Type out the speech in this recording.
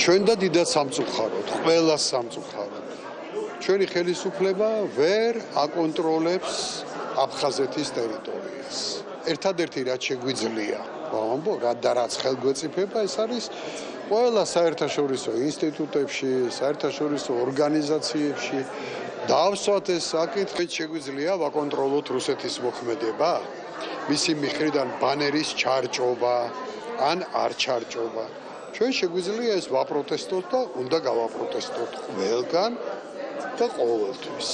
ჩვენ და დიდად სამწუხაროდ, ყველა სამწუხაროდ. ჩვენი ხელისუფლება ვერ აკონტროლებს აფხაზეთის ტერიტორიას. ერთადერთი რაც შეგვიძლია, ვამბო, რა და რაც ხელგვეწიფება, ეს არის ყველა საერთაშორისო ინსტიტუტებში, საერთაშორისო ორგანიზაციებში დავსვათ ეს საკითხი, შეგვიძლია ვაკონტროლოთ რუსეთის მოქმედება, მისი მხრიდან ბანერის ჩარჭობა ან არ ჩარჭობა. ჩვენ შეგვიძლია ეს ვაპროტესტოთ და უნდა გავაპროტესტოთ ყველგან და ყოველთვის.